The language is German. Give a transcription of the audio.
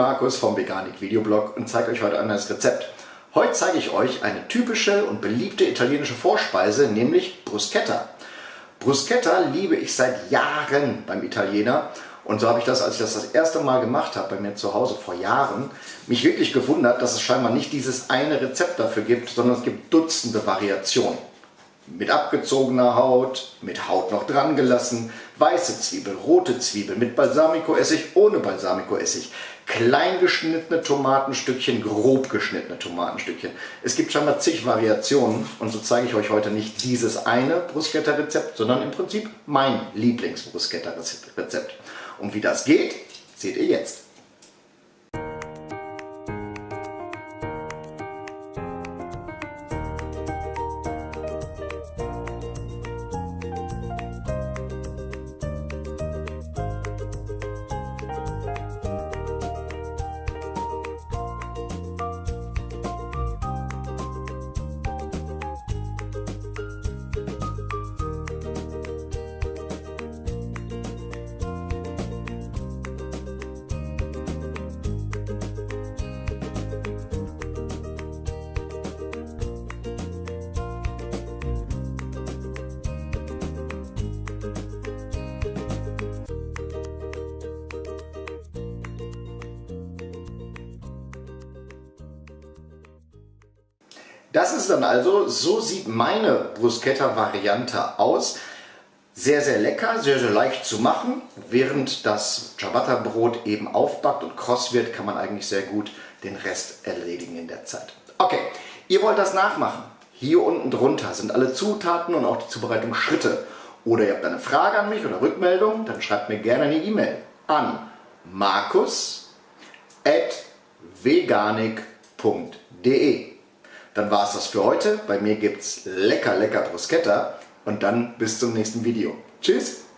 Markus vom Veganik Videoblog und zeige euch heute ein neues Rezept. Heute zeige ich euch eine typische und beliebte italienische Vorspeise, nämlich Bruschetta. Bruschetta liebe ich seit Jahren beim Italiener und so habe ich das, als ich das das erste Mal gemacht habe bei mir zu Hause vor Jahren, mich wirklich gewundert, dass es scheinbar nicht dieses eine Rezept dafür gibt, sondern es gibt Dutzende Variationen mit abgezogener Haut, mit Haut noch dran gelassen, weiße Zwiebel, rote Zwiebel, mit Balsamicoessig, ohne Balsamicoessig, klein geschnittene Tomatenstückchen, grob geschnittene Tomatenstückchen. Es gibt schon mal zig Variationen und so zeige ich euch heute nicht dieses eine Bruschetta-Rezept, sondern im Prinzip mein Lieblings-Bruschetta-Rezept. Und wie das geht, seht ihr jetzt. Das ist dann also, so sieht meine Bruschetta-Variante aus. Sehr, sehr lecker, sehr, sehr leicht zu machen. Während das Ciabatta-Brot eben aufbackt und kross wird, kann man eigentlich sehr gut den Rest erledigen in der Zeit. Okay, ihr wollt das nachmachen. Hier unten drunter sind alle Zutaten und auch die Zubereitungsschritte. Oder ihr habt eine Frage an mich oder Rückmeldung, dann schreibt mir gerne eine E-Mail an markus.veganik.de dann war es das für heute. Bei mir gibt es lecker, lecker Bruschetta und dann bis zum nächsten Video. Tschüss!